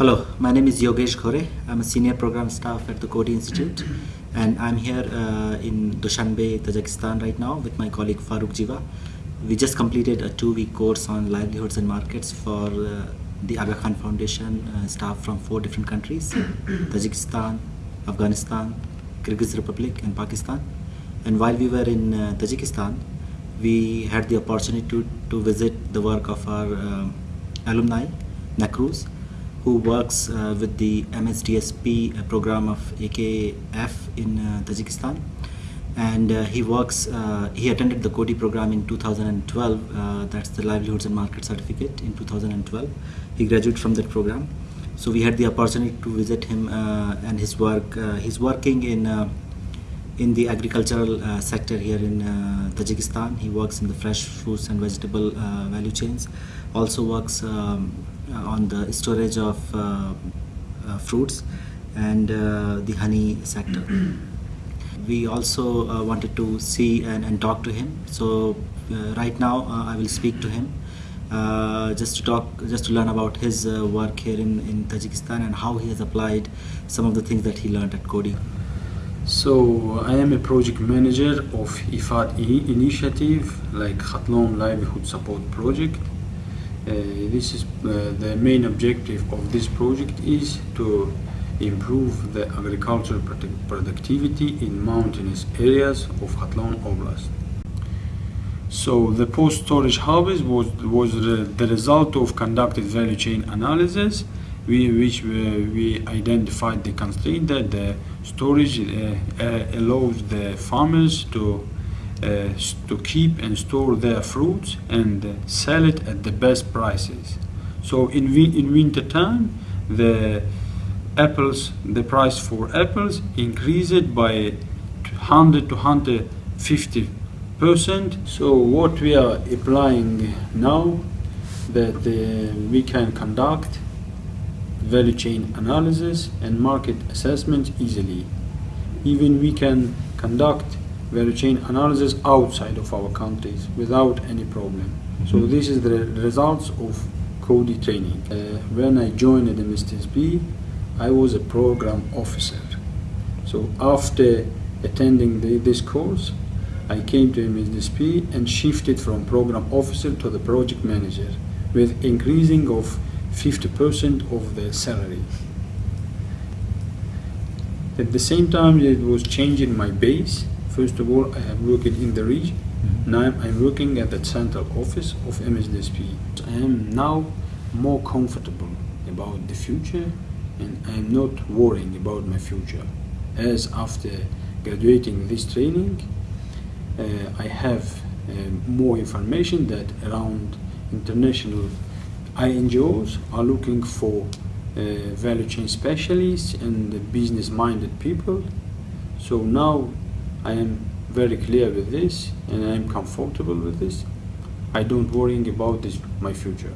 Hello, my name is Yogesh Ghore. I'm a senior program staff at the Coady Institute and I'm here uh, in Dushanbe, Tajikistan right now with my colleague Farooq Jiva. We just completed a two-week course on livelihoods and markets for uh, the Aga Khan Foundation uh, staff from four different countries, Tajikistan, Afghanistan, Kyrgyz Republic and Pakistan. And while we were in uh, Tajikistan, we had the opportunity to, to visit the work of our um, alumni, Nakruz, who works uh, with the MSDSP program of AKF in uh, Tajikistan. And uh, he works, he attended the Coady program in 2012, uh, that's the Livelihoods and Market Certificate in 2012. He graduated from that program. So we had the opportunity to visit him and his work. he's working in in the agricultural uh, sector here in uh, Tajikistan. He works in the fresh fruits and vegetable uh, value chains. Also works um, on the storage of fruits and the honey sector. we also uh, wanted to see and, and, talk to him. So uh, right now uh, I will speak to him just to talk, just to learn about his work here in, in Tajikistan and how he has applied some of the things that he learned at Coady. So I am a project manager of IFAD initiative like Khatlon Livelihood Support Project. Uh, this is uh, the main objective of this project is to improve the agricultural productivity in mountainous areas of Khatlon Oblast. So the post-storage harvest was, was the result of conducted value chain analysis we, which we, we identified the constraint that the storage uh, uh, allows the farmers to uh, to keep and store their fruits and sell it at the best prices. So in, in winter time, the apples, the price for apples increased by 100 to 150 percent. So what we are applying now that uh, we can conduct value chain analysis and market assessment easily. Even we can conduct value chain analysis outside of our countries without any problem. Mm -hmm. So this is the results of Coady training. Uh, when I joined the MSDSP, I was a program officer. So after attending the, this course, I came to MSDSP and shifted from program officer to the project manager with increasing of 50% of the salary. At the same time, it was changing my base. First of all, I have worked in the region. Mm-hmm. Now I'm working at the central office of MSDSP. I am now more comfortable about the future and I'm not worrying about my future. As after graduating this training, uh, I have uh, more information that around international INGOs are looking for uh, value chain specialists and business-minded people. So now I am very clear with this and I am comfortable with this. I don't worry about this, my future.